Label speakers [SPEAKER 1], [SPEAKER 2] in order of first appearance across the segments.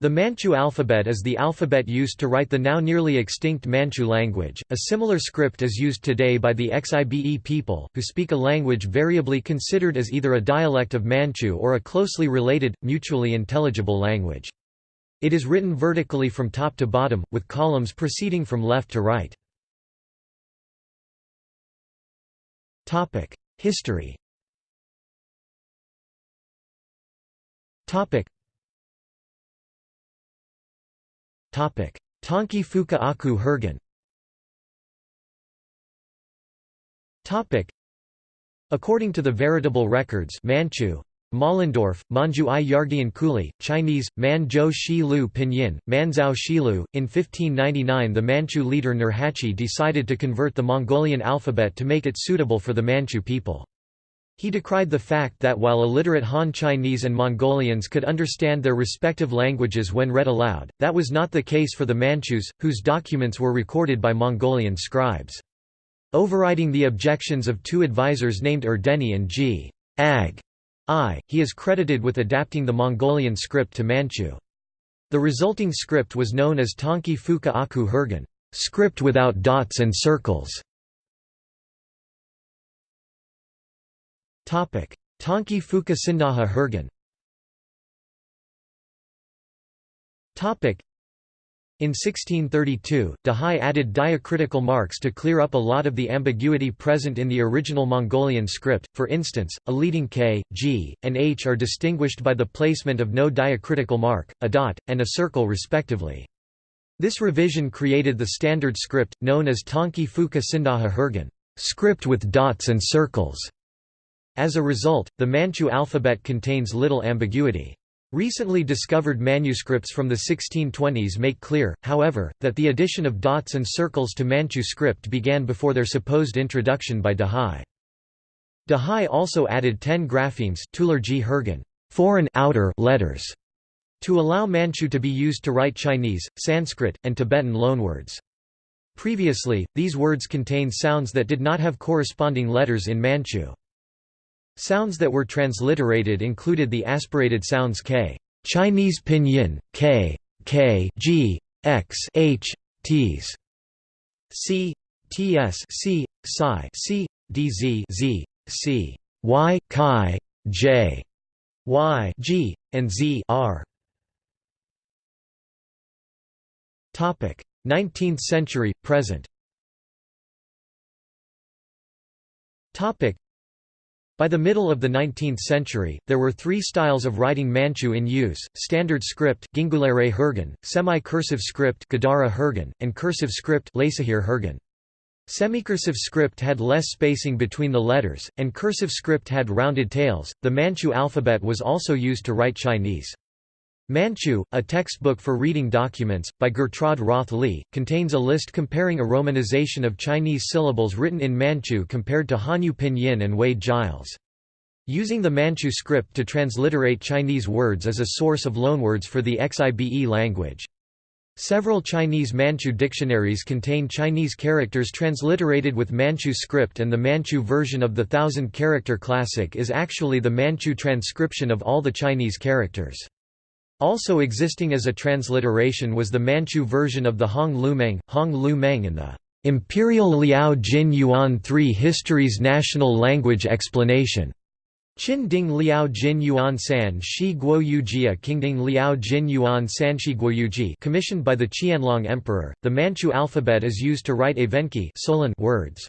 [SPEAKER 1] The Manchu alphabet is the alphabet used to write the now nearly extinct Manchu language. A similar script is used today by the Xibe people, who speak a language variably considered as either a dialect of Manchu or a closely related, mutually intelligible language. It is written vertically from top to bottom, with columns proceeding from left to right. History Tanki Fuka Aku Hergen According to the veritable records Manchu, Mollendorf, Manju i Kuli, Chinese, Man Zhou Shi Lu Pinyin, Manzhou Shilu. In 1599 the Manchu leader Nurhaci decided to convert the Mongolian alphabet to make it suitable for the Manchu people. He decried the fact that while illiterate Han Chinese and Mongolians could understand their respective languages when read aloud, that was not the case for the Manchus, whose documents were recorded by Mongolian scribes. Overriding the objections of two advisors named Erdeni and G. Ag. I, he is credited with adapting the Mongolian script to Manchu. The resulting script was known as Tanki Fuka Aku Hergen, script without dots and circles. Tanki Fuka Sindaha in 1632, Dahai added diacritical marks to clear up a lot of the ambiguity present in the original Mongolian script, for instance, a leading k, g, and h are distinguished by the placement of no diacritical mark, a dot, and a circle respectively. This revision created the standard script, known as Tanki Fuka Sindaha Hergen. Script with dots and circles". As a result, the Manchu alphabet contains little ambiguity. Recently discovered manuscripts from the 1620s make clear, however, that the addition of dots and circles to Manchu script began before their supposed introduction by Dahai. Dahai also added ten graphemes foreign outer letters, to allow Manchu to be used to write Chinese, Sanskrit, and Tibetan loanwords. Previously, these words contained sounds that did not have corresponding letters in Manchu. Sounds that were transliterated included the aspirated sounds k, Chinese pinyin, k, k, g, x, h, t's, c, ts, c, psi, c, dz, z, c, y, chi, j, y, g, and z, r. Topic: 19th century present. Topic: by the middle of the 19th century, there were three styles of writing Manchu in use, standard script semi-cursive script and cursive script. Semicursive script had less spacing between the letters, and cursive script had rounded tails. The Manchu alphabet was also used to write Chinese. Manchu, a textbook for reading documents, by Gertraude Roth Li, contains a list comparing a romanization of Chinese syllables written in Manchu compared to Hanyu Pinyin and Wade Giles. Using the Manchu script to transliterate Chinese words is a source of loanwords for the Xibe language. Several Chinese Manchu dictionaries contain Chinese characters transliterated with Manchu script and the Manchu version of the thousand-character classic is actually the Manchu transcription of all the Chinese characters. Also existing as a transliteration was the Manchu version of the Hong Lumeng, Hong Lu Meng and the Imperial Liao Jin Yuan 3 History's National Language Explanation. Qin Ding Liao Jin Yuan San Shi Guo Yujia Ding Liao Jin Yuan San Shi Guo Yuji commissioned by the Qianlong Emperor. The Manchu alphabet is used to write Evenki words.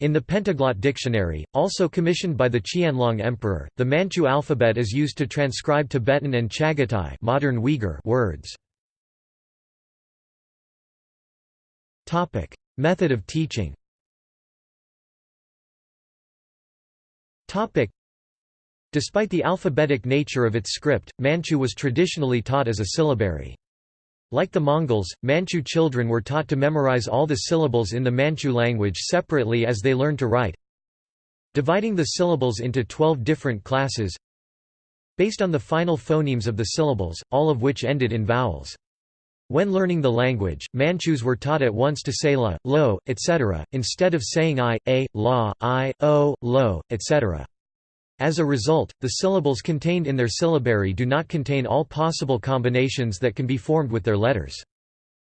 [SPEAKER 1] In the Pentaglot Dictionary, also commissioned by the Qianlong Emperor, the Manchu alphabet is used to transcribe Tibetan and Chagatai modern Uyghur words. Method of teaching Despite the alphabetic nature of its script, Manchu was traditionally taught as a syllabary. Like the Mongols, Manchu children were taught to memorize all the syllables in the Manchu language separately as they learned to write. Dividing the syllables into 12 different classes based on the final phonemes of the syllables, all of which ended in vowels. When learning the language, Manchus were taught at once to say la, lo, etc., instead of saying i, a, la, i, o, lo, etc. As a result, the syllables contained in their syllabary do not contain all possible combinations that can be formed with their letters.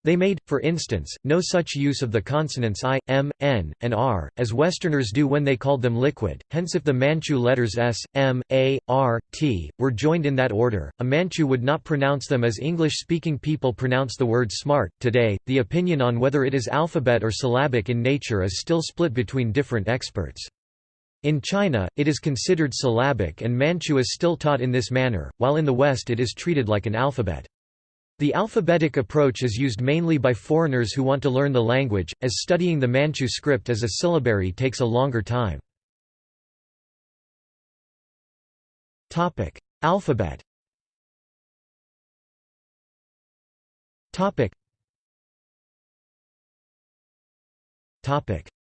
[SPEAKER 1] They made, for instance, no such use of the consonants i, m, n, and r, as Westerners do when they called them liquid, hence if the Manchu letters s, m, a, r, t, were joined in that order, a Manchu would not pronounce them as English-speaking people pronounce the word smart. Today, the opinion on whether it is alphabet or syllabic in nature is still split between different experts. In China, it is considered syllabic and Manchu is still taught in this manner, while in the West it is treated like an alphabet. The alphabetic approach is used mainly by foreigners who want to learn the language, as studying the Manchu script as a syllabary takes a longer time. Alphabet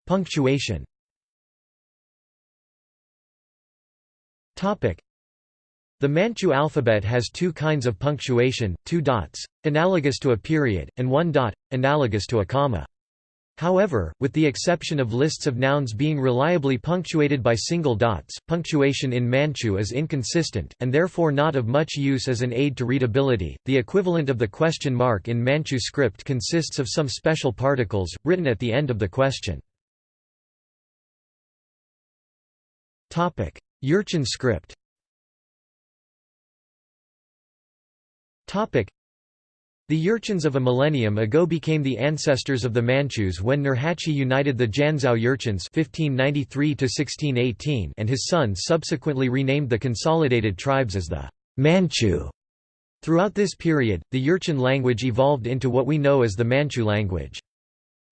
[SPEAKER 1] Punctuation the Manchu alphabet has two kinds of punctuation, two dots, analogous to a period, and one dot, analogous to a comma. However, with the exception of lists of nouns being reliably punctuated by single dots, punctuation in Manchu is inconsistent, and therefore not of much use as an aid to readability. The equivalent of the question mark in Manchu script consists of some special particles, written at the end of the question. Jurchen script The Jurchens of a millennium ago became the ancestors of the Manchus when Nurhaci united the Jianzhou Jurchens (1593–1618) and his son subsequently renamed the consolidated tribes as the Manchu. Throughout this period, the Jurchen language evolved into what we know as the Manchu language.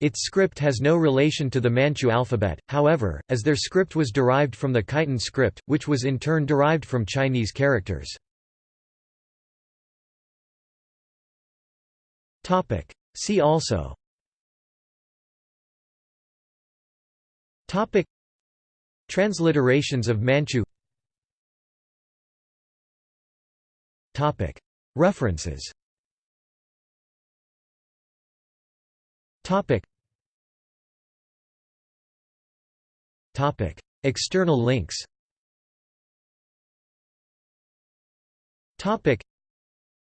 [SPEAKER 1] Its script has no relation to the Manchu alphabet, however, as their script was derived from the Khitan script, which was in turn derived from Chinese characters. See also Topic. Transliterations of Manchu Topic. References Topic. Topic. External links. Topic.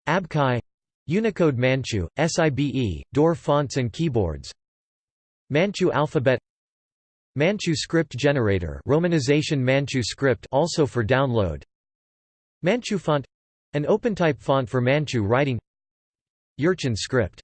[SPEAKER 1] Abkai Unicode Manchu, SIBE, Daur fonts and keyboards. Manchu alphabet. Manchu script generator romanization Manchu script also for download. Manchu font. An OpenType font for Manchu writing. Jurchen script